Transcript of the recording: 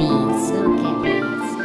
beats.